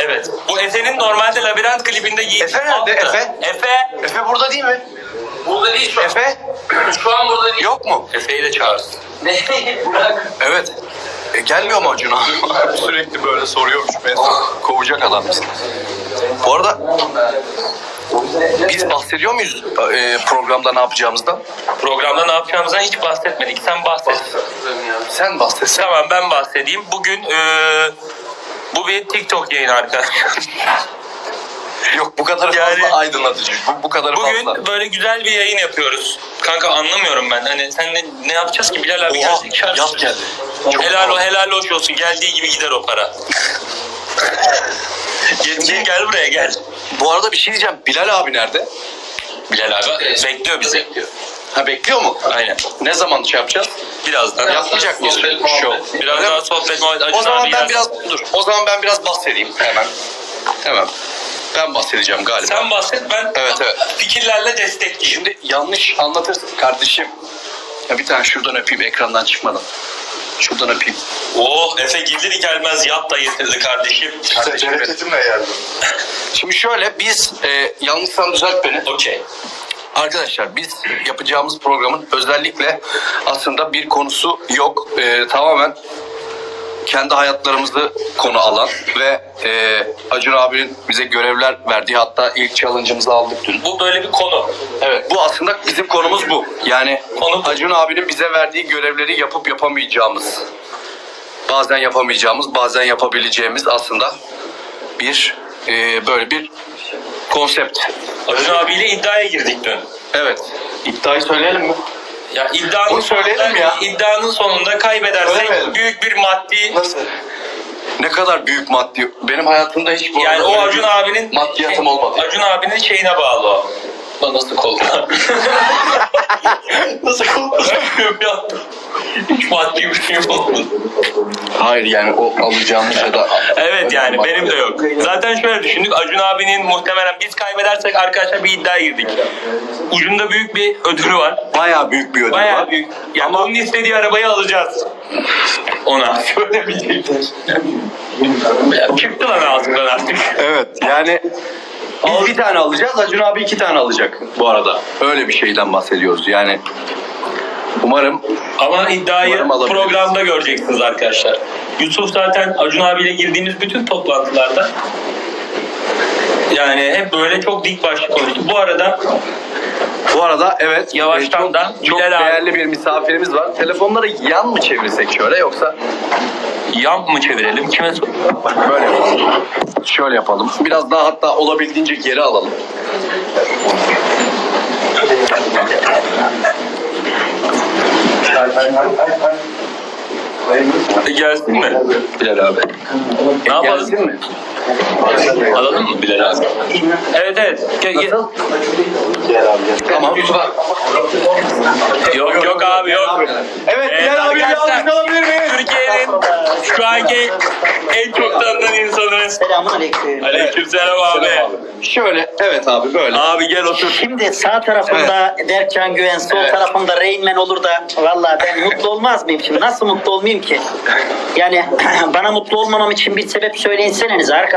Evet. Bu Efe'nin normalde labirent klibinde giydiği Efe nerede? Efe? Efe. Efe burada değil mi? Burada değil şu an. Efe? Şu an burada değil. Yok mu? Efe'yi de çağırsın. Bırak. Evet. E, gelmiyor mu Acun abi? Sürekli böyle soruyormuş. Ben kovacak adam bizi. Bu arada biz bahsediyor muyuz e, programda ne yapacağımızdan? Programda ne yapacağımızdan hiç bahsetmedik. Sen bahset. Sen bahsetsen. Tamam ben bahsedeyim. Bugün eee, bu bir TikTok yayını arkadaşlar. Yok bu kadar fazla Yani- aydınlatıcı. Bu, bu kadar Bugün fazla. böyle güzel bir yayın yapıyoruz. Kanka anlamıyorum ben. Hani sen ne, ne yapacağız ki Bilal abi Oha, şarkı. yaz geldi. Çok helal o fazla. helal hoş olsun. Geldiği gibi gider o para. gel, gel buraya gel. Bu arada bir şey diyeceğim. Bilal abi nerede? Bilal abi bekliyor bizi. Ha bekliyor mu? Aynen. Ne zaman şey yapacağız? Birazdan. Yapmayacak mıyız? Muhabbet. Biraz daha sohbet muhabbet. Acun O zaman abi ben biraz dur. O zaman ben biraz bahsedeyim hemen. Hemen. Ben bahsedeceğim galiba. Sen bahset ben Evet, evet. fikirlerle destekleyeyim. Şimdi yanlış anlatırsın kardeşim. Ya bir tane şuradan öpeyim ekrandan çıkmadan. Şuradan öpeyim. Oh Efe gelir gelmez yat da getirdi kardeşim. Kardeşim benim. geldim. Şimdi şöyle biz e, yanlışsam düzelt beni. Okey. Arkadaşlar biz yapacağımız programın özellikle aslında bir konusu yok. E, tamamen kendi hayatlarımızı konu alan ve e, Acun abinin bize görevler verdiği hatta ilk challenge'ımızı aldık dün. Bu böyle bir konu. Evet bu aslında bizim konumuz bu. Yani Konu bu. Acun abinin bize verdiği görevleri yapıp yapamayacağımız, bazen yapamayacağımız, bazen yapabileceğimiz aslında bir e, böyle bir konsept. Acun abiyle iddiaya girdik dün. Evet. İddiayı söyleyelim mi? Ya iddianın söyleyelim sonunda, ya. iddianın sonunda kaybedersek Söylemeyelim. büyük bir maddi Nasıl? Ne kadar büyük maddi. Benim hayatımda hiç bu yani arada o Acun bir abinin maddiyatım olmadı. Acun abinin şeyine bağlı o. Lan nasıl kolda? nasıl kolda? ya. Hiç maddi bir şey olmadı. Hayır yani o alacağımız ya da Evet yani benim de yok. Zaten şöyle düşündük. Acun abinin muhtemelen biz kaybedersek arkadaşlar bir iddiaya girdik. Ucunda büyük bir ödülü var. bayağı büyük bir ödül var. Bayağı büyük. Yani Ama- onun istediği arabayı alacağız. Ona. Şöyle bir şey. Ya Çıktı lan ağzımdan artık. Evet yani biz bir tane alacağız Acun abi iki tane alacak bu arada. Öyle bir şeyden bahsediyoruz yani. Umarım Ama iddiayı Umarım alabiliriz. programda göreceksiniz arkadaşlar. Yusuf zaten Acun abiyle girdiğimiz bütün toplantılarda yani hep böyle çok dik başlı konuştu. Bu arada bu arada evet Yavaştan e, çok, da çok Bilal abi. değerli bir misafirimiz var. Telefonları yan mı çevirsek şöyle yoksa yan mı çevirelim? Kime böyle yapalım. Şöyle yapalım. Biraz daha hatta olabildiğince geri alalım. E, Gelsin mi Bilal abi? Ne yapalım? Gelsin mi? Alalım mı Bilal abi? Evet evet. Gel. Nasıl? Tamam. Yok yok abi yok. Evet Evet, Bilal abi bir alkış alabilir miyiz? Türkiye'nin şu anki en çok tanınan insanı. Selamun aleyküm. Aleykümselam abi. Şöyle evet abi böyle. Abi gel otur. Şimdi sağ tarafımda Berkcan Güven, sol Evet. tarafımda Rain Man olur da valla ben mutlu olmaz mıyım şimdi? Nasıl mutlu olmayayım ki? Yani bana mutlu olmamam için bir sebep söyleyinseniz arkadaşlar.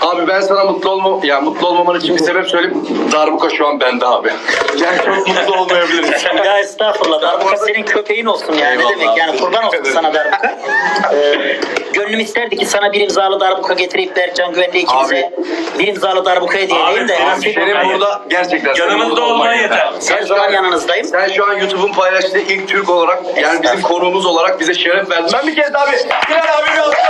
Abi ben sana mutlu olma ya mutlu olmaman için bir sebep söyleyeyim. Darbuka şu an bende abi. Yani çok mutlu olmayabiliriz. Ya estağfurullah darbuka senin köpeğin olsun yani ne Eyvallah demek abi. yani kurban olsun sana darbuka. Ee, gönlüm isterdi ki sana bir imzalı darbuka getirip Berkcan Güven'le ikimize bir imzalı darbuka hediye edeyim Abi, de abi, senin burada gerçekten Yanımızda olman yeter. Her zaman yanınızdayım. Sen şu an YouTube'un paylaştığı ilk Türk olarak yani bizim konuğumuz olarak bize şeref verdin. Ben bir kez daha bir Bilal abi bir alkış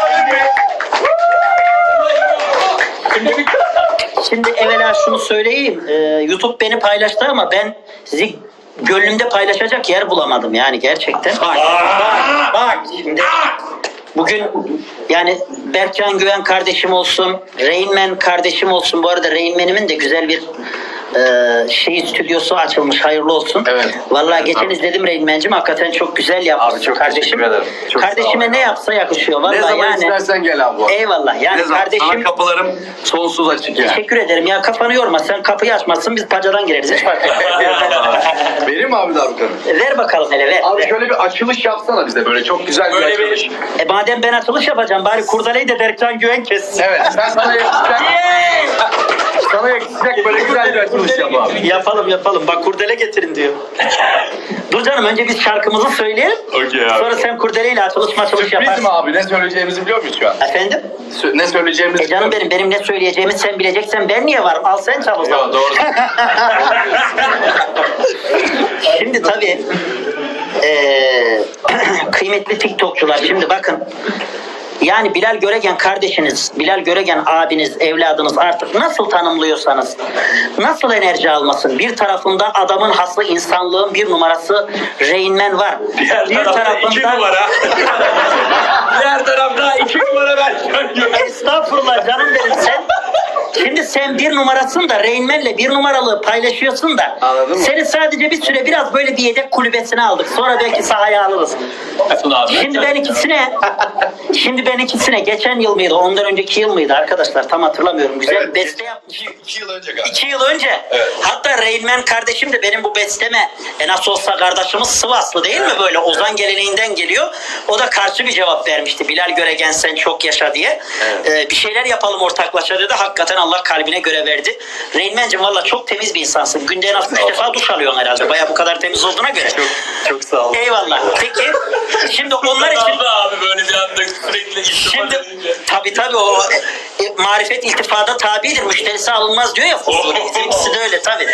miyim? Şimdi evvela şunu söyleyeyim. Ee, YouTube beni paylaştı ama ben sizi gönlümde paylaşacak yer bulamadım yani gerçekten. Bak, bak, bak şimdi. Bugün yani Berkcan Güven kardeşim olsun, Rain Man kardeşim olsun. Bu arada Rain Man'imin de güzel bir Ee, şey stüdyosu açılmış hayırlı olsun. Evet. Vallahi Evet, geçen abi. izledim Reynmen'cim hakikaten çok güzel yapmış Abi çok kardeşim. teşekkür ederim. Çok Kardeşime ne yapsa yakışıyor vallahi ne zaman yani. istersen gel abi. bu. Eyvallah yani ne zaman? kardeşim Sana kapılarım sonsuz açık ya. teşekkür ederim ya kafanı yorma sen kapıyı açmazsın biz pacadan gireriz hiç fark etmez. Vereyim mi abi darbukanı? ver bakalım hele ver. Abi ver. şöyle bir açılış yapsana bize böyle çok güzel bir Böyle açılış. bir E madem ben açılış yapacağım bari kurdaleyi de Berkcan Güven kessin. Evet sen sana yakışacak, sana yakışacak böyle güzel bir açılış yap abi. Yapalım yapalım. Bak kurdele getirin diyor. Dur canım önce biz şarkımızı söyleyelim. Okey abi. Sonra sen kurdeleyle açılış maçılış Sürpriz yaparsın. mi abi? Ne söyleyeceğimizi biliyor muyuz şu an? Efendim? Sö- ne söyleyeceğimizi E canım benim benim ne söyleyeceğimi sen bileceksen ben niye varım? Al sen çal o zaman. Yo, doğru. Şimdi tabii eee, kıymetli TikTokçular şimdi bakın yani Bilal Göregen kardeşiniz, Bilal Göregen abiniz, evladınız artık nasıl tanımlıyorsanız nasıl enerji almasın? Bir tarafında adamın haslı insanlığın bir numarası Rain Man var. Diğer bir tarafta iki numara. Diğer tarafta iki numara ben. Estağfurullah canım benim sen. Şimdi sen bir numarasın da Rain Man'le bir numaralı paylaşıyorsun da. Anladın mı? Seni sadece bir süre biraz böyle bir yedek kulübesine aldık. Sonra belki sahaya alırız. Olsun abi. Şimdi ben ikisine şimdi ben ikisine geçen yıl mıydı ondan önceki yıl mıydı arkadaşlar tam hatırlamıyorum. Güzel Evet. beste yapmış. İki, iki yıl önce galiba. İki yıl önce. Evet. Hatta Reynmen kardeşim de benim bu besteme e nasıl olsa kardeşimiz Sivaslı değil mi böyle Ozan geleneğinden geliyor. O da karşı bir cevap vermişti. Bilal Göregen sen çok yaşa diye. Ee, bir şeyler yapalım ortaklaşa dedi. Hakikaten Allah kalbine göre verdi. Reynmen'cim valla çok temiz bir insansın. Günde en az üç defa duş alıyorsun herhalde. Baya bu kadar temiz olduğuna göre. Çok, çok sağ ol. Eyvallah. Peki şimdi onlar için abi böyle bir anda sürekli Şimdi tabii tabii o e, e, marifet iltifada tabidir. Müşterisi alınmaz diyor ya Fuzuli. Bizimkisi de öyle tabii.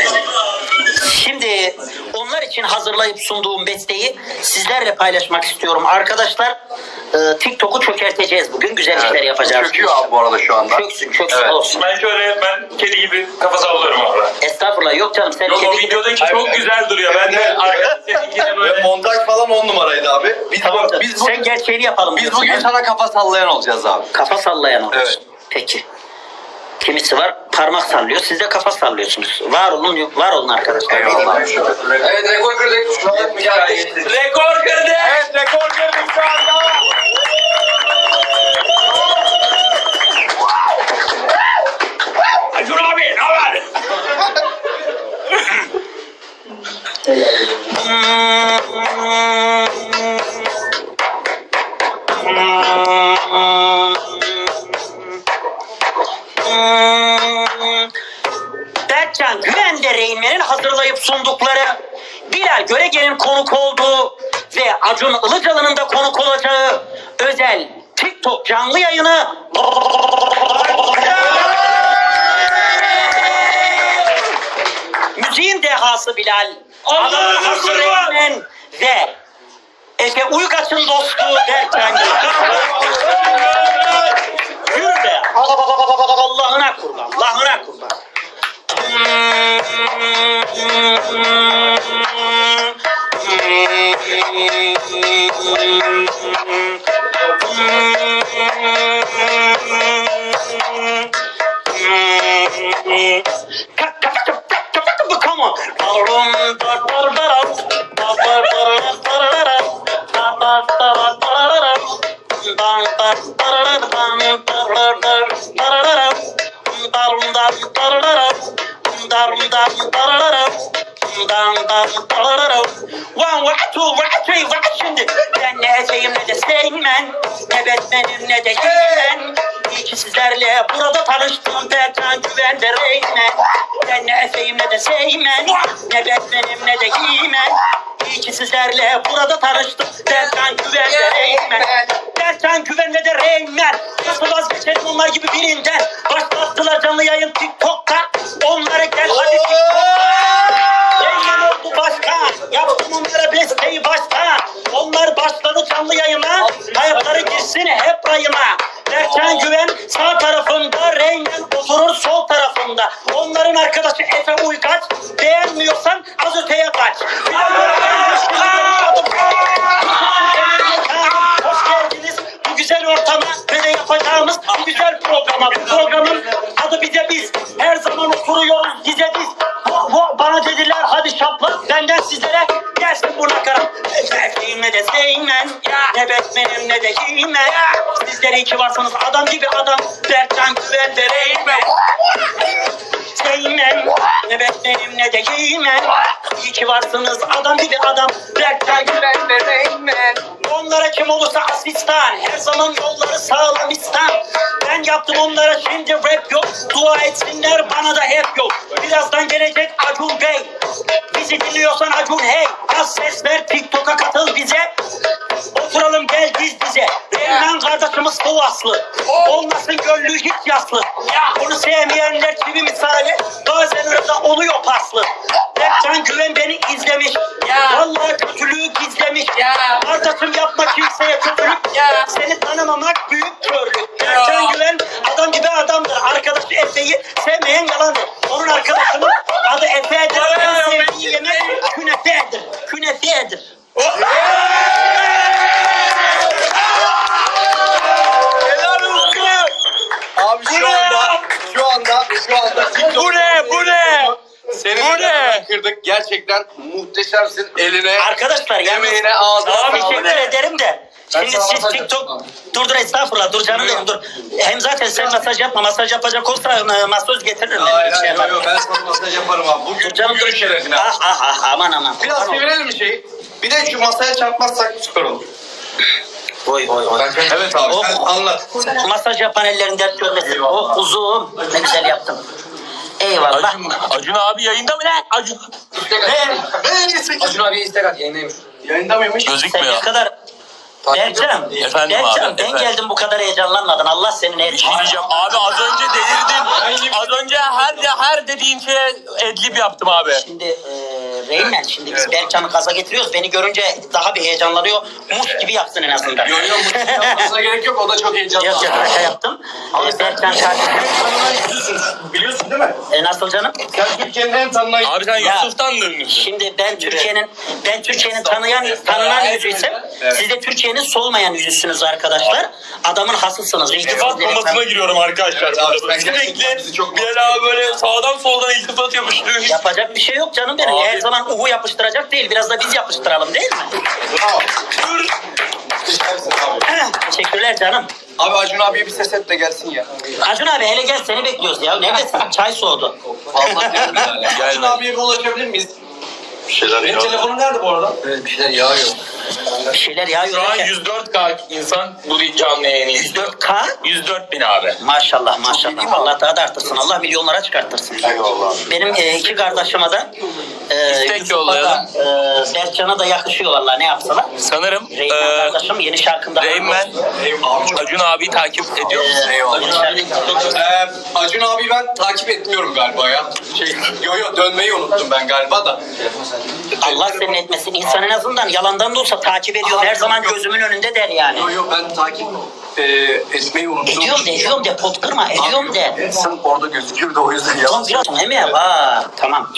Şimdi onlar için hazırlayıp sunduğum besteyi sizlerle paylaşmak istiyorum. Arkadaşlar e, TikTok'u çökerteceğiz bugün. Güzel işler yapacağız. Çöküyor abi bu arada şu anda. Çöksün çöksün Evet. olsun. Ben şöyle ben kedi gibi kafa sallıyorum abi. Estağfurullah yok canım sen Yok o kedi gibi- videodaki çok Evet. güzel duruyor. Ben de Evet. arkadaş seninkine Ve böyle montaj falan on numaraydı abi. Biz, Tamam biz, bugün, sen gerçeğini yapalım. biz bugün sana kafa sallayan olacağız abi. Kafa sallayan olsun. Evet. Peki. Kimisi var parmak sallıyor. Siz de kafa sallıyorsunuz. Var olun, var olun arkadaşlar. Evet rekor kırdık. Şu an rekor kırdı. Evet rekor kırdık şu anda. Acun abi ne haber? Berkcan sundukları Bilal Göregen'in konuk olduğu ve Acun Ilıcalı'nın da konuk olacağı özel TikTok canlı yayını. Müziğin dehası Bilal Allah Adamın hası akbar! Reynmen ve Efe Uygaç'ın dostu Berkcan Yürü be. Allah'ına kurban Allah'ına kurban Come on. One, two, three, one, şimdi ne edeyim ne de Seymen Ne Batman'im ne de He-Man İyi sizlerle burada tanıştım Berkan Güven Ben ne edeyim ne de Seymen Ne Batman'im ne de He-Man İyi sizlerle burada tanıştım Berkan Güven Reymen Berkan Güven ve de Reymen Nasıl vazgeçelim onlar gibi birinden Başlattılar canlı yayın TikTok'ta Onlara gel hadi TikTok'ta Reymen oldu başkan. Yaptım onlara besteyi başkan. Onlar başladı canlı yayına. Hayatları girsin hep rayına. Berkan Güven sağ tarafında, Reymen oturur sol tarafında. Onların arkadaşı Efe Uygaç. Beğenmiyorsan az öteye kaç. Hoş de Seymen Ne Batman'im ne de He-Man Sizler iyi ki varsınız adam gibi adam. Berkcan Güven ve Reymen Seymen Ne Batman'im ne de He-Man İyi ki varsınız adam gibi adam. Berkcan Güven ve Reymen Onlara kim olursa asistan. Her zaman yolları sağlam İslam Ben yaptım onlara şimdi rap yok. Dua etsinler bana da hep yok. Birazdan gelecek Acun Bey. Bizi dinliyorsan Acun hey Az ses ver Katıl bize. Oturalım gel diz dize Reyhan kardeşimiz Kovaslı Olmasın gönlü hiç yaslı. Onu sevmeyenler çivi misali Bazen arada oluyor paslı. Berkcan Güven beni izlemiş. Vallahi kötülüğü gizlemiş. Kardeşim yapma kimseye kötülük. Seni tanımamak büyük körlük. Berkcan Güven adam gibi adamdır. Arkadaşı Efe'yi sevmeyen yalandır. Onun arkadaşının adı Efe'dir. Sevdiği yemek künefedir. Künefedir Gerçekten muhteşemsin. Eline, Arkadaşlar emeğine, ağzına sağlık. teşekkür ederim de. Şimdi siz TikTok dur dur estağfurullah dur canım benim dur. Hem zaten sen masaj yapma masaj yapacak olsa e, masaj getiririm. ben, Hayır bir şey hayır yo, ben sana masaj yaparım abi. Bugün, Dur canım bugün dur. şerefine. Ah ah ah aman aman. Biraz çevirelim bir şeyi. Bir de şu masaya çarpmazsak süper olur. Oy oy oy. Evet abi Oh. sen anlat. Masaj yapan ellerin dert görmesin. Oh uzun ne güzel yaptın. Eyvallah. Acun, Acun abi yayında mı ne? Acun. Ne? Acun abi istek at yayındaymış. Yayında mıymış? Sen ne Gözükmüyor. kadar Berkcan, Efendim Berkcan abi, ben efendim. geldim bu kadar heyecanlanmadın. Allah senin Bir şey diyeceğim. Abi az önce delirdin. Az önce her her dediğin şeye edlib yaptım abi. Şimdi e, Reymen şimdi biz Berkcan'ı kaza getiriyoruz. Beni görünce daha bir heyecanlanıyor. Muş gibi yapsın en azından. Yo yo mutlu yapmasına gerek yok. O da çok heyecanlı. Yok yok şaka yaptım. E, Berkcan kardeşim. Biliyorsun değil mi? E, nasıl canım? Sen Türkiye'nin en tanınan... Abi sen Ya. Yusuf'tan dönmüşsün. Şimdi ben Türkiye'nin ben Türkiye'nin tanıyan tanınan yüzüysem Evet. siz de Türkiye'nin solmayan yüzüsünüz arkadaşlar. Adamın hasısınız. İltifat komasına giriyorum arkadaşlar. Evet Sürekli gerçekten bizi çok bir böyle sağdan soldan iltifat yapıştırıyor. Yapacak bir şey yok canım benim. Abi. Her zaman uhu yapıştıracak değil. Biraz da biz yapıştıralım değil mi? Bravo. Teşekkürler abi. Teşekkürler canım. Abi Acun abiye bir ses et de gelsin ya. Acun abi hele gel seni bekliyoruz ya. Neredesin? Çay soğudu. Vallahi Acun abiye bir ulaşabilir miyiz? Bir şeyler Benim telefonum nerede bu arada? Evet bir şeyler yağıyor. Bir şeyler yağıyor. Şu an derken. 104K insan bu canlı yayını izliyor. 104K 104 bin abi. Maşallah maşallah. Allah daha da arttırsın. Allah milyonlara çıkarttırsın. Eyvallah. Benim e, iki kardeşime de e, İstek Yusuf'a yollayalım. da, e, Berkcan'a da yakışıyor vallahi ne yapsalar. Sanırım Reymen eee kardeşim yeni şarkında. Reymen Acun abi takip ediyor Ee, Acun abi ben takip etmiyorum galiba ya. Şey, yo yo dönmeyi unuttum ben galiba da. Allah senin etmesin. İnsan en azından yalandan da olsa takip ediyor. Her zaman gözümün önünde der yani. Yo yo ben takip e, etmeyi unuttum. Ediyorum de ediyorum de pot kırma ediyorum de. Sen orada gözüküyor da o yüzden Tamam yalan. biraz değil mi? Vaa, tamam.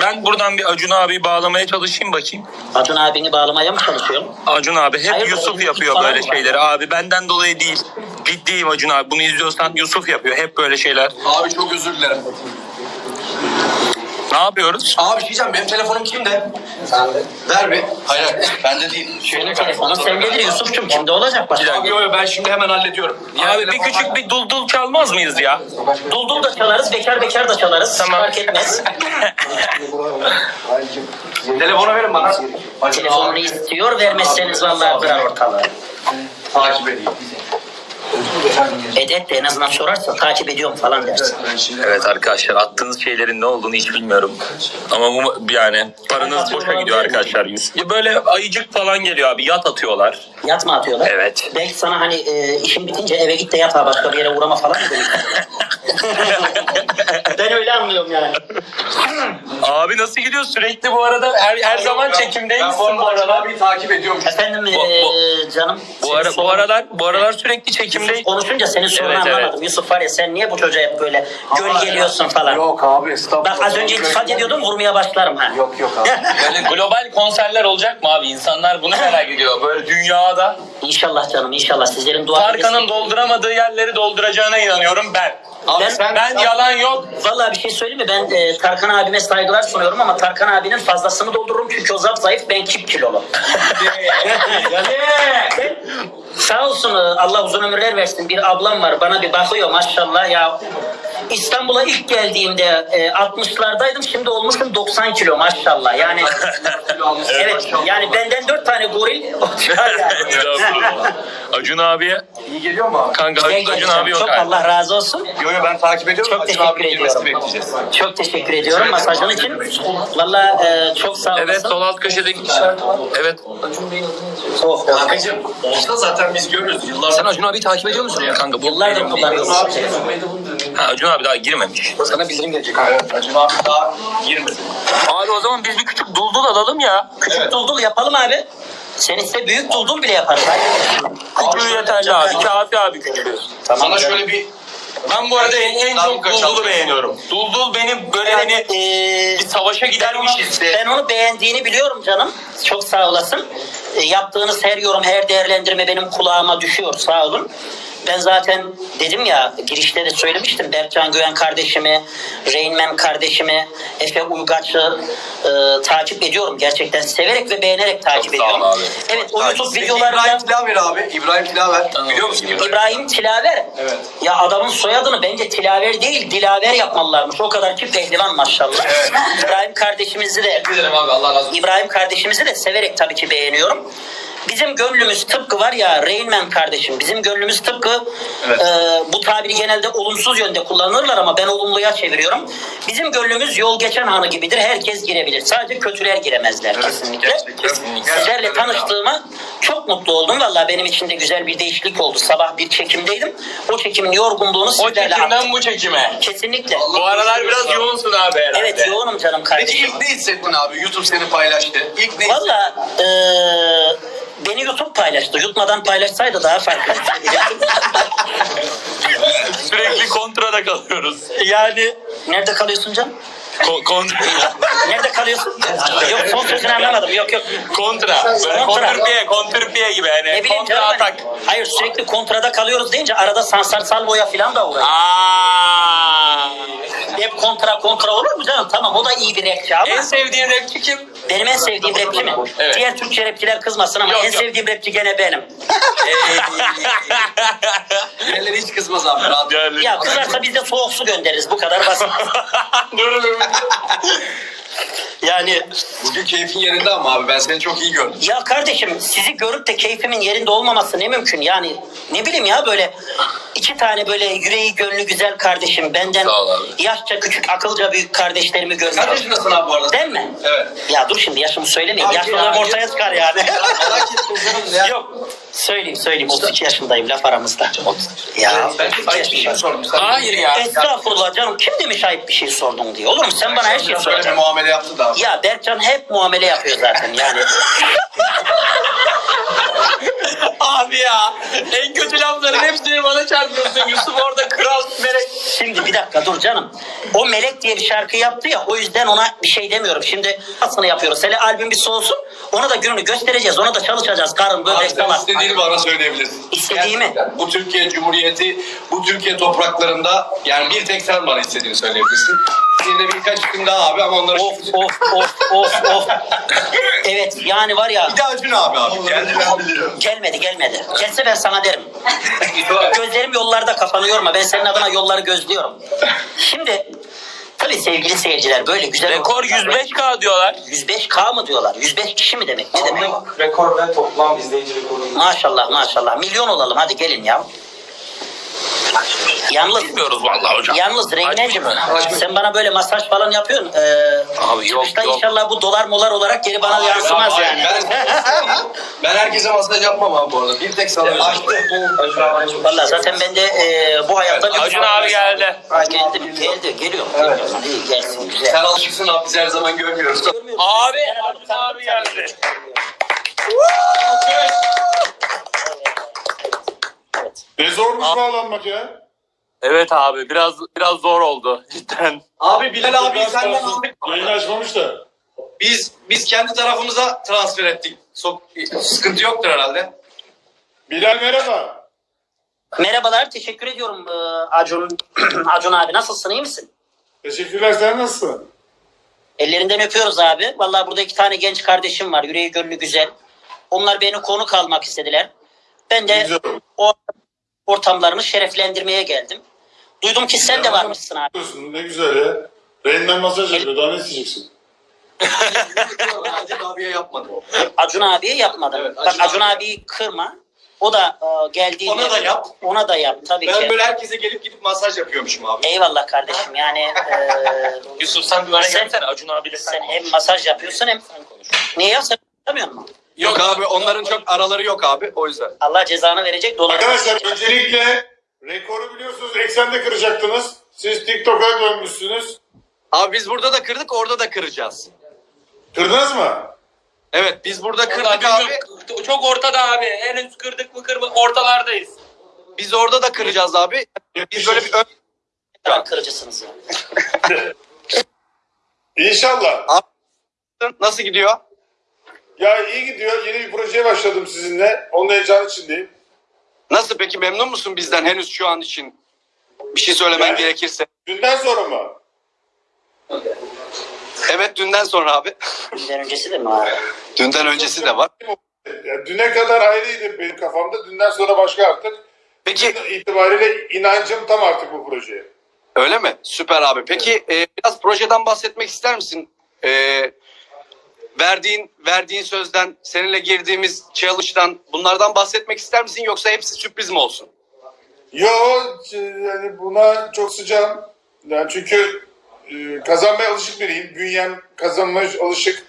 Ben buradan bir Acun abi bağlamaya çalışayım bakayım. Acun abini bağlamaya mı çalışıyorum? Acun abi hep Hayır, Yusuf yapıyor böyle var. şeyleri. Abi benden dolayı değil. Ciddiyim Acun abi. Bunu izliyorsan Yusuf yapıyor. Hep böyle şeyler. Abi çok özür dilerim. Ne yapıyoruz? Abi bir şey diyeceğim benim telefonum kimde? Sende. Ver bir. Hayır hayır bende değil. Senin telefonun sendedir Yusuf'cum. Kimde olacak başka? Abi yo yo ben şimdi hemen hallediyorum. Abi bir küçük bir duldul çalmaz mıyız ya? Duldul da çalarız, bekar bekar da çalarız. Tamam. Fark etmez. Telefonu verin bana. Telefonunu istiyor, vermezseniz vallahi kırar ortalığı. Takip edeyim. Et et de en azından sorarsa takip ediyorum falan dersin. Evet arkadaşlar attığınız şeylerin ne olduğunu hiç bilmiyorum. Ama bu yani paranız boşa gidiyor arkadaşlar. Ya Böyle ayıcık falan geliyor abi yat atıyorlar. Yat mı atıyorlar? Evet. Belki sana hani e, işin bitince eve git de yat ha başka bir yere uğrama falan mı demek? ben öyle anlıyorum yani. Abi nasıl gidiyor sürekli bu arada her, her zaman çekimdeymişsin Ben bu bu aralar. abiyi takip ediyorum. Efendim Bu- e, canım. Bu, ara, bu aralar bu aralar sürekli çekimdeyim. Konuşunca senin sorunu Evet, evet. anlamadım. Yusuf var ya sen niye bu çocuğa hep böyle göl geliyorsun falan. Yok abi estağfurullah. Bak az önce iltifat ediyordum vurmaya başlarım ha. Yok yok abi. Böyle global konserler olacak mı abi? İnsanlar bunu merak ediyor. Böyle dünyada İnşallah canım inşallah sizlerin dua Tarkan'ın dolduramadığı yerleri dolduracağına inanıyorum ben. Abi Ben- sen, Ben yalan yok. Vallahi bir şey söyleyeyim mi? Ben e, Tarkan abime saygılar sunuyorum ama Tarkan abinin fazlasını doldururum çünkü o zap zayıf ben kip kilolu. Sağ olsun e, Allah uzun ömürler versin. Bir ablam var bana bir bakıyor maşallah ya. İstanbul'a ilk geldiğimde e, 60'lardaydım şimdi olmuşum 90 kilo maşallah. Yani evet yani benden 4 tane goril. Acun abiye İyi geliyor mu abi? kanka Güzel Acun geleceğim. abi yok Çok abi. Allah razı olsun. Yo yo ben takip ediyorum. Çok Acun teşekkür ediyorum. bekleyeceğiz. Çok teşekkür ediyorum masajın için. Valla e, çok sağ olasın. Evet sol alt köşedeki işaret var. Evet. Oh, Kankacığım olsa zaten biz görürüz. Yıllardır. Sen Acun takip ediyor musun ya kanka? Bu Yıllardır kullanıyorum. Ha, Acun abi daha girmemiş. Sana bildirim gelecek abi. Acun abi daha girmedi. Abi o zaman biz bir küçük duldul alalım ya. Küçük duldul yapalım abi. Sen iste büyük duldul bile yaparız. Küçüğü yeterli abi. Kafi abi küçüğü. Sana şöyle bir Ben bu arada en, en çok Duldul'u beğeniyorum. Duldul benim böyle hani Ee, bir savaşa gidermiş hissi. ben onu beğendiğini biliyorum canım. Çok sağ olasın. Ee, yaptığınız her yorum, her değerlendirme benim kulağıma düşüyor. Sağ olun. Ben zaten dedim ya girişte de söylemiştim Berkcan Güven kardeşimi, Reynmen kardeşimi, Efe Uygaç'ı e, takip ediyorum. Gerçekten severek ve beğenerek takip Çok ediyorum. abi. Evet o YouTube Peki videolarında İbrahim Tilaver abi. İbrahim Tilaver. Biliyor musun İbrahim? İbrahim Tilaver. Evet. Ya adamın soyadını bence Tilaver değil Dilaver yapmalılarmış. O kadar ki pehlivan maşallah. İbrahim kardeşimizi de Ederim abi Allah razı olsun. İbrahim kardeşimizi de severek tabii ki beğeniyorum. Bizim gönlümüz tıpkı var ya Reynmen kardeşim bizim gönlümüz tıpkı Evet. e, bu tabiri genelde olumsuz yönde kullanırlar ama ben olumluya çeviriyorum. Bizim gönlümüz yol geçen hanı gibidir. Herkes girebilir. Sadece kötüler giremezler kesinlikle. gerçekten. Sizlerle tanıştığıma çok mutlu oldum. Vallahi benim için de güzel bir değişiklik oldu. Sabah bir çekimdeydim. O çekimin yorgunluğunu O sizlerle attım. çekimden bu çekime. Kesinlikle. Bu aralar biraz yoğunsun abi herhalde. Evet yoğunum canım Peki kardeşim. ilk ne hissettin abi? YouTube seni paylaştı. İlk ne Valla eee, paylaştı. Yutmadan paylaşsaydı daha farklı. Sürekli kontrada kalıyoruz. yani nerede kalıyorsun canım? Ko- kontra. Nerede kalıyorsun? yok son sözünü anlamadım. Yok yok. kontra. Böyle Kontra. kontrpiye, kontrpiye gibi yani. Ne bileyim kontra canım. atak. hani- Hayır sürekli kontrada kalıyoruz deyince arada Sansar Salvo'ya falan da uğrayın. Aa. Hep kontra kontra olur mu canım? Tamam o da iyi bir rapçi ama. En sevdiğin rapçi kim? Benim en sevdiğim rapçi mi? Evet. Diğer Türkçe rapçiler kızmasın ama Yok, en yok. sevdiğim rapçi gene benim. Diğerleri hiç kızmaz abi. Rahat. Ya kızarsa biz de soğuk su göndeririz. Bu kadar basit. dur dur. Yani Bugün keyfin yerinde ama abi ben seni çok iyi gördüm. Ya kardeşim sizi görüp de keyfimin yerinde olmaması ne mümkün yani ne bileyim ya böyle iki tane böyle yüreği gönlü güzel kardeşim benden Sağ ol abi. yaşça küçük akılca büyük kardeşlerimi Kaç görüyorum. yaşındasın abi bu arada? Değil mi? Evet. Ya dur şimdi yaşımı söylemeyeyim. Abi Yaşlılığım ya, ortaya çıkar yani. Merak ettim canım ya. Yok söyleyeyim söyleyeyim 32 yaşındayım laf aramızda. Ya Ben 32 çok ayıp bir şey sordum. Sen Hayır ya. Estağfurullah canım kim demiş ayıp bir şey sordun diye. Olur mu sen bana her şeyi Böyle bir soracaksın. muamele yaptı da. Ya Berkcan hep muamele yapıyor zaten yani. Abi ya. En kötü lafların hepsini bana çarpıyorsun. Yusuf orada kral melek. Şimdi bir dakika dur canım. O Melek diye bir şarkı yaptı ya o yüzden ona bir şey demiyorum. Şimdi aslında yapıyoruz. Hele albüm bir soğusun. Ona da gününü göstereceğiz. Ona da çalışacağız. Karın sen tamam. istediğini bana söyleyebilirsin. İstediğimi? Gerçekten. Bu Türkiye Cumhuriyeti, bu Türkiye topraklarında yani bir tek sen bana istediğini söyleyebilirsin. Bir de birkaç isim daha abi ama onları... Of of of of of. Evet yani var ya Bir de Acun abi abi. Geldi ben biliyorum. gelmedi gelmedi. Gelse ben sana derim. Gözlerim yollarda kafanı yorma. Ben senin adına yolları gözlüyorum. Şimdi tabii sevgili seyirciler böyle güzel Rekor ortamlarda- 105k diyorlar. 105K mı diyorlar? 105 kişi mi demek? Ne demek? rekor ve toplam izleyici rekoru. Maşallah maşallah. Milyon olalım hadi gelin ya. Yalnız Bilmiyoruz vallahi hocam. Yalnız Reyneciğim sen bana böyle masaj falan yapıyorsun. Ee, Abi yok, yok. inşallah bu dolar molar olarak geri bana yansımaz Abi, yani. Ben, ben herkese masaj yapmam abi bu arada. Bir tek sana açtı. Valla zaten ben de e, bu hayatta... bir- Acun abi geldi. Geldi, geldi, geliyor. Evet. İyi gelsin, güzel. Sen alışıksın abi biz her zaman görmüyoruz. Abi Acun abi geldi. Ne zormuş bağlanmak ya. Evet abi biraz biraz zor oldu cidden. Abi Bilal abi Biraz senden kalsın. aldık. Yayını açmamış da. Biz biz kendi tarafımıza transfer ettik. Sok, sıkıntı yoktur herhalde. Bilal merhaba. Merhabalar, teşekkür ediyorum e, Acun, Acun abi. Nasılsın, iyi misin? Teşekkürler sen nasılsın? Ellerinden öpüyoruz abi. Vallahi burada iki tane genç kardeşim var. Yüreği gönlü güzel. Onlar beni konuk almak istediler. Ben de Güzel. o ortamlarını şereflendirmeye geldim. Duydum ki sen de varmışsın abi. Ne güzel ya. Reynmen masaj yapıyor. Daha ne isteyeceksin? Acun abiye yapmadım. Acun abiye yapmadım. Evet, Bak Acun Acun abi. abiyi kırma. O da e, geldiğinde... Ona da yap. Ona da yap tabii Ben ki. böyle herkese gelip gidip masaj yapıyormuşum abi. Eyvallah kardeşim yani e, Yusuf sen bana Sen- gelsene Acun abiyle sen. sen hem masaj yapıyorsun hem Niye ya sen yapamıyor musun? Yok abi onların çok araları yok abi o yüzden. Allah cezanı verecek dolar. Arkadaşlar öncelikle rekoru biliyorsunuz eksende kıracaktınız. Siz TikTok'a dönmüşsünüz. Abi biz burada da kırdık orada da kıracağız. Kırdınız mı? Evet biz burada Kırdık abi. Çok ortada abi. Henüz kırdık mı kırma ortalardayız. Biz orada da kıracağız abi. Biz böyle bir ön... Tamam kırıcısınız ya. İnşallah. Nasıl gidiyor? Ya iyi gidiyor. Yeni bir projeye başladım sizinle. Onun heyecanı içindeyim. Nasıl peki memnun musun bizden henüz şu an için? Bir şey söylemen Yani- gerekirse. Dünden sonra mı? Evet dünden sonra abi. Dünden öncesi de mi abi? Dünden öncesi de var. Ya, düne kadar ayrıydı benim kafamda. Dünden sonra başka artık. Peki Bugün itibariyle inancım tam artık bu projeye. öyle mi? Süper abi. Peki e, biraz projeden bahsetmek ister misin? E, verdiğin verdiğin sözden, seninle girdiğimiz challenge'dan bunlardan bahsetmek ister misin yoksa hepsi sürpriz mi olsun? Yo yani buna çok sıcağım. Yani çünkü e, kazanmaya alışık biriyim. Bünyem kazanmaya alışık.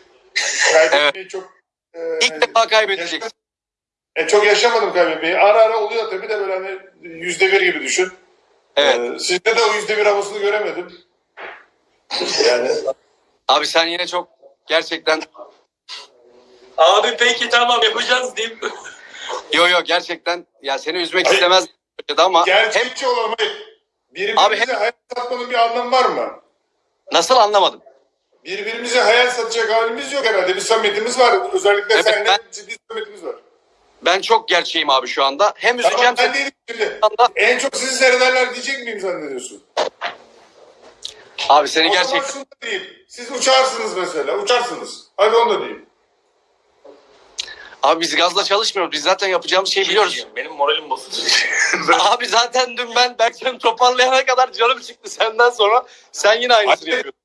Kaybetmeyi çok e, İlk defa kaybedeceksin. e, çok yaşamadım kaybetmeyi. Ara ara oluyor tabii de böyle hani yüzde bir gibi düşün. Evet. E, sizde de o yüzde bir havasını göremedim. Yani Abi sen yine çok gerçekten Abi peki tamam yapacağız diyeyim. yo yo gerçekten ya seni üzmek istemez ama hem gerçekçi olalım. Birbirimize Abi hem- hayal satmanın bir anlamı var mı? nasıl anlamadım. Birbirimize hayal satacak halimiz yok herhalde. Bir samimiyetimiz var. Özellikle Evet, seninle ben- ciddi samimiyetimiz var. Ben çok gerçeğim abi şu anda. Hem üzeceğim Tamam ben seni şimdi. anda. En çok sizi seyrederler diyecek miyim zannediyorsun? Abi seni O zaman gerçekten şunu da diyeyim. Siz uçarsınız mesela. Uçarsınız. Hadi onu da diyeyim. Abi biz gazla çalışmıyoruz. Biz zaten yapacağımız şeyi biliyoruz. Benim moralim bozuldu. Abi zaten dün ben Berkcan'ı toparlayana kadar canım çıktı senden sonra. Sen yine aynısını Abi- yapıyorsun.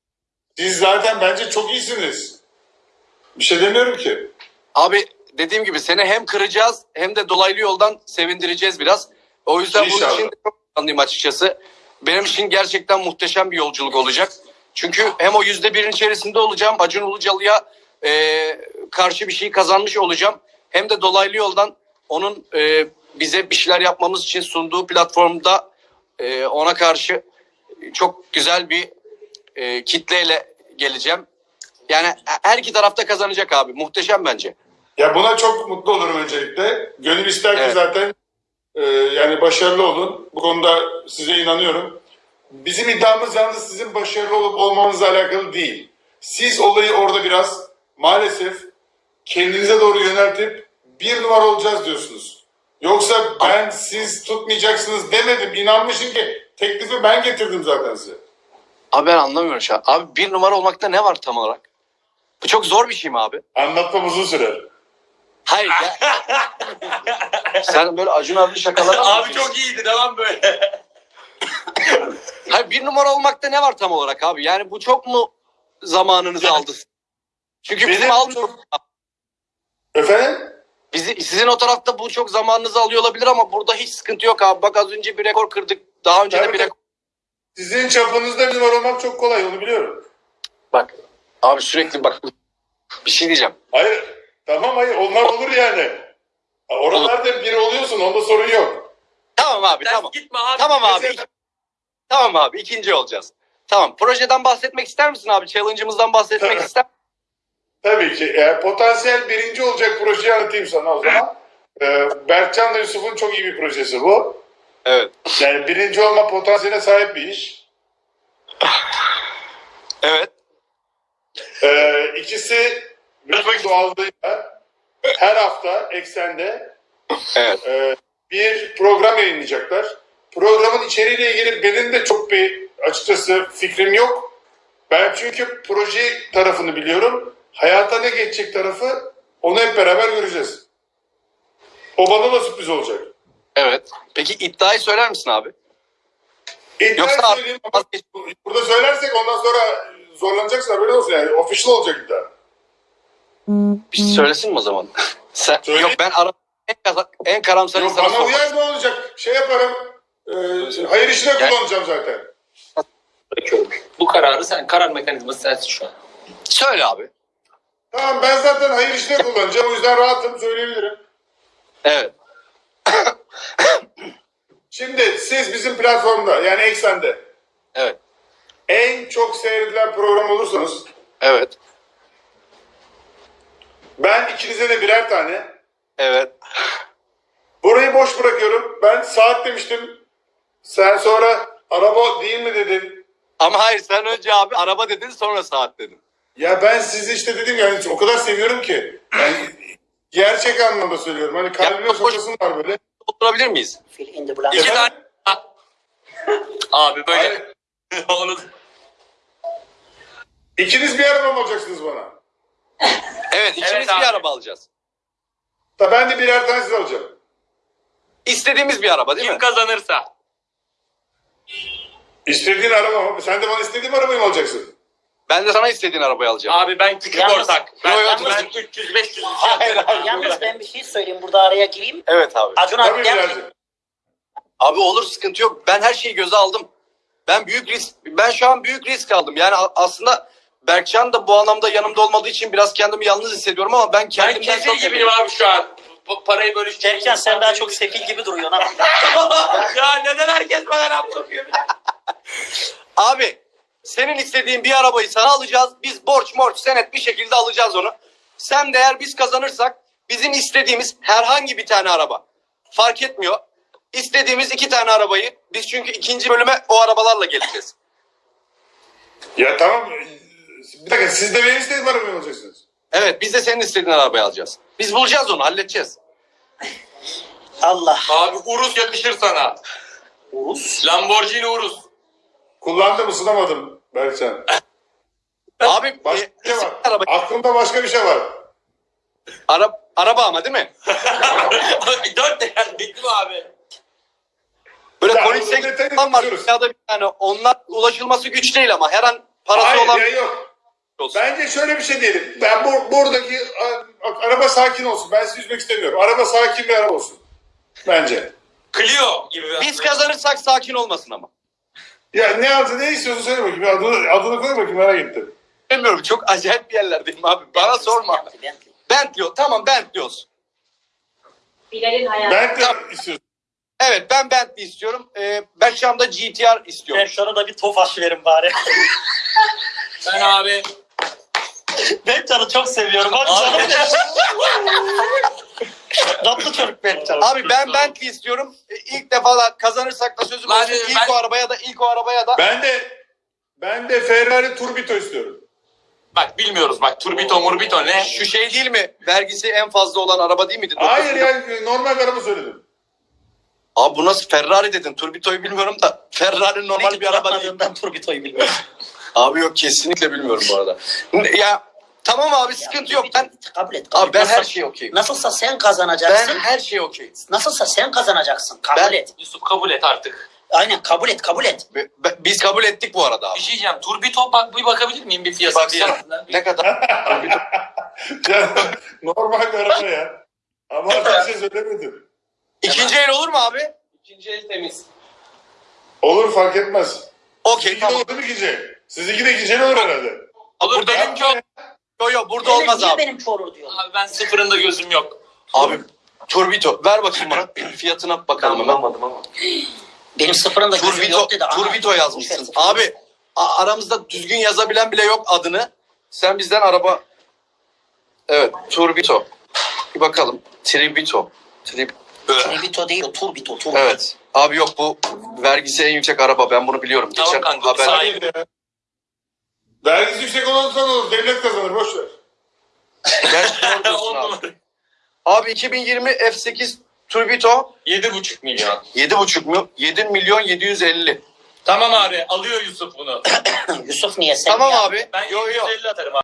Siz zaten bence çok iyisiniz. Bir şey demiyorum ki. Abi dediğim gibi seni hem kıracağız hem de dolaylı yoldan sevindireceğiz biraz. O yüzden bunun İnşallah. için de çok anlayayım açıkçası. Benim için gerçekten muhteşem bir yolculuk olacak. Çünkü hem o yüzde birin içerisinde olacağım. Acun Ilıcalı'ya e, karşı bir şey kazanmış olacağım. Hem de dolaylı yoldan onun e, bize bir şeyler yapmamız için sunduğu platformda e, ona karşı çok güzel bir e, kitleyle geleceğim. Yani her iki tarafta kazanacak abi. Muhteşem bence. Ya buna çok mutlu olurum öncelikle. Gönül ister ki Evet. zaten e, yani başarılı olun. Bu konuda size inanıyorum. Bizim iddiamız yalnız sizin başarılı olup olmamanızla alakalı değil. Siz olayı orada biraz maalesef kendinize doğru yöneltip bir numara olacağız diyorsunuz. Yoksa ben siz tutmayacaksınız demedim. İnanmışım ki teklifi ben getirdim zaten size. Abi ben anlamıyorum şu an. Abi bir numara olmakta ne var tam olarak? Bu çok zor bir şey mi abi? Anlatmam uzun sürer. Hayır ya. Sen böyle Acun abi şakalar abi çok iyiydi devam böyle. Hayır bir numara olmakta ne var tam olarak abi? Yani bu çok mu zamanınızı aldı? Çünkü bizim Benim- aldı. Efendim? Bizi, sizin o tarafta bu çok zamanınızı alıyor olabilir ama burada hiç sıkıntı yok abi. Bak az önce bir rekor kırdık. Daha önce de Tabii, bir rekor. Sizin çapınızda bir numara olmak çok kolay onu biliyorum. Bak abi sürekli bak bir şey diyeceğim. Hayır. Tamam hayır onlar olur yani. Oralarda biri oluyorsun onda sorun yok. Tamam abi Sen tamam. gitme abi. Tamam abi. Mesela- Tamam abi ikinci olacağız. Tamam projeden bahsetmek ister misin abi? Challenge'ımızdan bahsetmek ister Tabii ki. Eğer potansiyel birinci olacak projeyi anlatayım sana o zaman. Ee, Berkcan da Yusuf'un çok iyi bir projesi bu. Evet. Yani birinci olma potansiyeline sahip bir iş. Evet. Ee, ikisi bütün doğallığıyla her hafta eksende Evet. e, bir program yayınlayacaklar. Programın içeriğiyle ilgili benim de çok bir açıkçası fikrim yok. Ben çünkü proje tarafını biliyorum. Hayata ne geçecek tarafı onu hep beraber göreceğiz. O bana da sürpriz olacak. Evet. Peki iddiayı söyler misin abi? İddia Yoksa söyleyeyim ama burada söylersek ondan sonra zorlanacaksın haberin olsun yani. Official olacak iddia. Bir şey söylesin mi o zaman? Sen, Söyle. yok ben ara, en, en karamsar Yok, insana bana sormak uyar ne olacak? Şey yaparım. E, hayır işine Yani- kullanacağım zaten. Bırakıyorum. Bu kararı sen, karar mekanizması sensin şu an. Söyle abi. Tamam ben zaten hayır işine kullanacağım. O yüzden rahatım söyleyebilirim. Evet. Şimdi siz bizim platformda yani Eksen'de Evet. en çok seyredilen program olursanız Evet. Ben ikinize de birer tane Evet. burayı boş bırakıyorum. Ben saat demiştim. Sen sonra araba değil mi dedin. Ama hayır sen önce abi araba dedin sonra saat dedin. Ya ben sizi işte dedim yani o kadar seviyorum ki. Yani gerçek anlamda söylüyorum. Hani kalbime Ya, sokasım var böyle. Oturabilir miyiz? İki tane. Abi böyle. Onu İkiniz bir araba mı alacaksınız bana? Evet ikimiz Evet bir abi. araba alacağız. Da ben de birer tane size alacağım. İstediğimiz bir araba değil kim mi? kazanırsa. İstediğin araba mı? Sen de bana istediğim arabayı mı alacaksın? Ben de sana istediğin arabayı alacağım. Abi ben küçük Yalnız- ortak. Ben, Yo, yo, ben dur. 300 500 Hayır, hayır. Yalnız ben bir şey söyleyeyim burada araya gireyim. Evet abi. Acun Tabii abi gel. birazcık. Abi olur sıkıntı yok. Ben her şeyi göze aldım. Ben büyük risk ben şu an büyük risk aldım. Yani aslında Berkcan da bu anlamda yanımda olmadığı için biraz kendimi yalnız hissediyorum ama ben Ben kendimden çok gibiyim abi şu an. Bu parayı bölüşeceğim. Berkcan sen daha çok sefil gibi duruyorsun ha. ya neden herkes bana laf sokuyor? Abi senin istediğin bir arabayı sana alacağız. Biz borç morç senet bir şekilde alacağız onu. Sen de eğer biz kazanırsak bizim istediğimiz herhangi bir tane araba. Fark etmiyor. İstediğimiz iki tane arabayı biz çünkü ikinci bölüme o arabalarla geleceğiz. Ya tamam. Bir dakika siz de benim istediğim arabayı alacaksınız? Evet biz de senin istediğin arabayı alacağız. Biz bulacağız onu halledeceğiz. Allah. Abi Urus yakışır sana. Urus. Lamborghini Urus. Kullandım ısınamadım Berkcan. Abi Başka e, bir şey var. araba, Aklımda başka bir şey var. ara, araba ama değil mi? Dört değer bitti mi abi? Böyle Ya, detayı falan var. biliyoruz. Dünyada bir tane. Onlar ulaşılması güç değil ama her an parası Hayır olan ya yok. Olsun. Bence şöyle bir şey diyelim. Ben bu, buradaki a- araba sakin olsun. Ben sizi üzmek istemiyorum. Araba sakin bir araba olsun. Bence. Clio gibi. Biz kazanırsak sakin olmasın ama. Ya ne adı ne istiyorsun söyle bakayım. Adını, adını koy bakayım merak ettim. Bilmiyorum çok acayip bir yerlerdeyim abi. Bana sorma. Bentley, Bentley. Bentley. Tamam Bentley olsun. Bilal'in hayatı. Ben de istiyorsun. Evet ben Bentley istiyorum. Ee, Berkcan da GTR istiyorum. Ben sana da bir tofaş verin bari. Ben abi. Ben canı çok seviyorum. Hadi canım. Tatlı çocuk ben canım. Abi ben Bentley istiyorum. İlk defa da kazanırsak da sözüm Ben- olsun. İlk ben- o arabaya da ilk o arabaya da. Ben de ben de Ferrari Turbito istiyorum. Bak bilmiyoruz bak turbito murbito ne? Şu şey değil mi? Vergisi en fazla olan araba değil miydi? Hayır yani normal bir araba söyledim. Abi bu nasıl Ferrari dedin? Turbito'yu bilmiyorum da Ferrari normal bir araba değil. Atmadığından Turbito'yu bilmiyorum. Abi yok kesinlikle bilmiyorum bu arada. Ya tamam abi sıkıntı yok. Ben kabul et. Kabul abi ben her şeye okeyim. Nasılsa sen Ben kazanacaksın. her şeye okeyim. Nasılsa sen kazanacaksın. Kabul Ben- et. Yusuf kabul et artık. Aynen kabul et kabul et. Be- be- Biz kabul ettik bu arada Bir abi. şey diyeceğim. Turbito bak bir bakabilir miyim bir fiyatı? Baksana ne kadar. Ya, normal bir araba ya. Ama bir şey söylemedim. İkinci el olur mu abi? İkinci el temiz. Olur fark etmez. Okey Sizinki de tamam. olur ikinci el? Sizinki de ikinci el olur herhalde. Olur benimki o. Yo yo burada Öyle olmaz niye abi. benimki olur diyor. Abi ben sıfırında gözüm yok. Abi Turbito ver bakayım bana fiyatına bakalım hemen. ama. Benim sıfırında gözüm Turbito, yok dedi. Turbito yazmışsın. boş ver. Abi a- aramızda düzgün yazabilen bile yok adını. Sen bizden araba... Evet Turbito. Bir bakalım. Tribito. Trib... Turbito değil o Turbito. Turbito. Evet. Abi yok bu vergisi en yüksek araba. Ben bunu biliyorum. Tamam Geçen kanka, haber. ya. Vergisi yüksek olursa ne olur? Devlet kazanır boş ver. On abi. numara. Abi 2020 F8 Turbito Yedi buçuk milyon. 7,5 mu? 7 milyon 750. Tamam abi alıyor Yusuf bunu. Yusuf niye sen Tamam ya? abi. Ben Yo yo. 750 atarım abi.